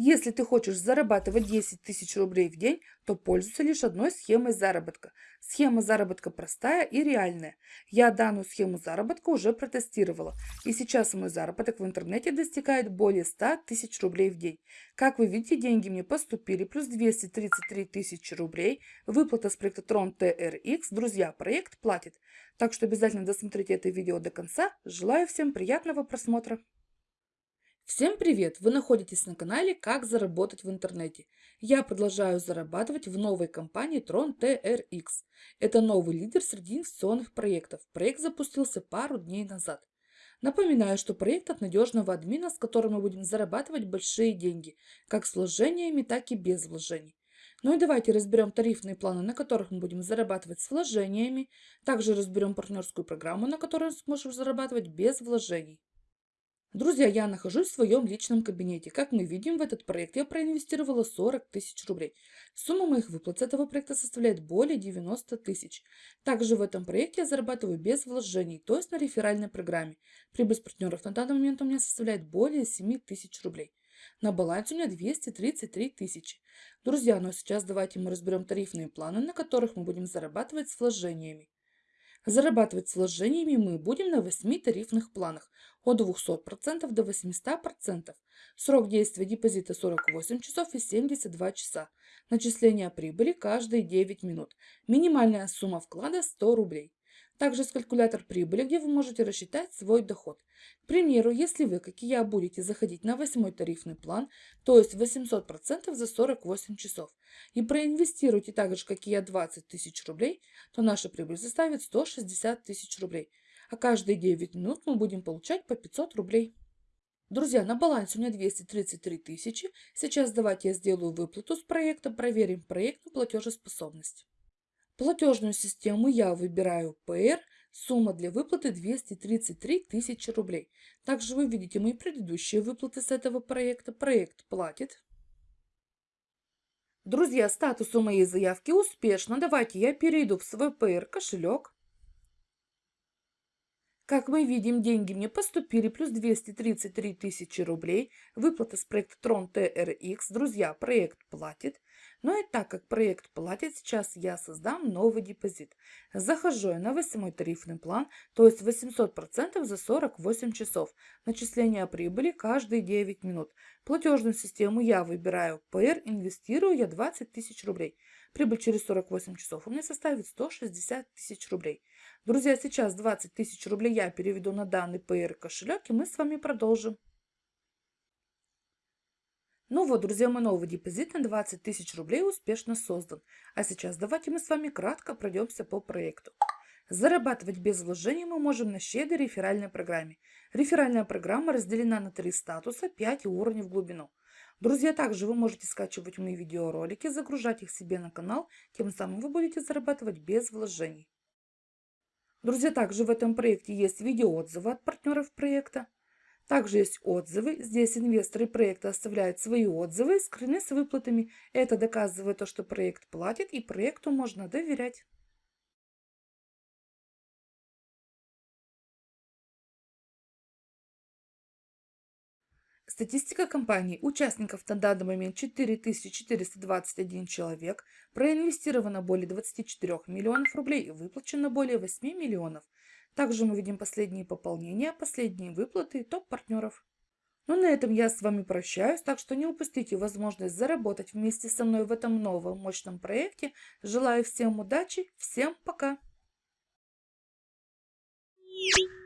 Если ты хочешь зарабатывать 10 тысяч рублей в день, то пользуйся лишь одной схемой заработка. Схема заработка простая и реальная. Я данную схему заработка уже протестировала. И сейчас мой заработок в интернете достигает более 100 тысяч рублей в день. Как вы видите, деньги мне поступили, плюс 233 тысячи рублей. Выплата с проекта Tron TRX. Друзья, проект платит. Так что обязательно досмотрите это видео до конца. Желаю всем приятного просмотра. Всем привет! Вы находитесь на канале «Как заработать в интернете». Я продолжаю зарабатывать в новой компании Tron TRX. Это новый лидер среди инвестиционных проектов. Проект запустился пару дней назад. Напоминаю, что проект от надежного админа, с которым мы будем зарабатывать большие деньги, как с вложениями, так и без вложений. Ну и давайте разберем тарифные планы, на которых мы будем зарабатывать с вложениями. Также разберем партнерскую программу, на которой сможем зарабатывать без вложений. Друзья, я нахожусь в своем личном кабинете. Как мы видим, в этот проект я проинвестировала 40 тысяч рублей. Сумма моих выплат с этого проекта составляет более 90 тысяч. Также в этом проекте я зарабатываю без вложений, то есть на реферальной программе. Прибыль с партнеров на данный момент у меня составляет более 7 тысяч рублей. На балансе у меня 233 тысячи. Друзья, ну а сейчас давайте мы разберем тарифные планы, на которых мы будем зарабатывать с вложениями. Зарабатывать вложениями мы будем на 8 тарифных планах от 200% до 800%. Срок действия депозита 48 часов и 72 часа. Начисление прибыли каждые 9 минут. Минимальная сумма вклада 100 рублей. Также есть калькулятор прибыли, где вы можете рассчитать свой доход. К примеру, если вы, как и я, будете заходить на восьмой тарифный план, то есть 800% за 48 часов, и проинвестируете так же, как и я, 20 тысяч рублей, то наша прибыль составит 160 тысяч рублей. А каждые 9 минут мы будем получать по 500 рублей. Друзья, на балансе у меня 233 тысячи. Сейчас давайте я сделаю выплату с проекта, проверим проект на платежеспособность. Платежную систему я выбираю PR, сумма для выплаты 233 тысячи рублей. Также вы видите мои предыдущие выплаты с этого проекта. Проект платит. Друзья, статус у моей заявки успешно. Давайте я перейду в свой PR кошелек. Как мы видим, деньги мне поступили, плюс 233 тысячи рублей. Выплата с проекта Tron TRX. Друзья, проект платит. Но и так как проект платит, сейчас я создам новый депозит. Захожу я на 8 тарифный план, то есть 800% за 48 часов. Начисление прибыли каждые 9 минут. Платежную систему я выбираю PR, инвестирую я 20 тысяч рублей. Прибыль через 48 часов у меня составит 160 тысяч рублей. Друзья, сейчас 20 тысяч рублей я переведу на данный PR кошелек и мы с вами продолжим. Ну вот, друзья, мой новый депозит на 20 тысяч рублей успешно создан. А сейчас давайте мы с вами кратко пройдемся по проекту. Зарабатывать без вложений мы можем на щедрой реферальной программе. Реферальная программа разделена на три статуса, 5 уровней в глубину. Друзья, также вы можете скачивать мои видеоролики, загружать их себе на канал, тем самым вы будете зарабатывать без вложений. Друзья, также в этом проекте есть видеоотзывы от партнеров проекта. Также есть отзывы. Здесь инвесторы проекта оставляют свои отзывы, скрыны с выплатами. Это доказывает то, что проект платит и проекту можно доверять. Статистика компании. Участников на данный момент 4421 человек. Проинвестировано более 24 миллионов рублей и выплачено более 8 миллионов. Также мы видим последние пополнения, последние выплаты и топ-партнеров. Ну на этом я с вами прощаюсь, так что не упустите возможность заработать вместе со мной в этом новом мощном проекте. Желаю всем удачи, всем пока! Thank.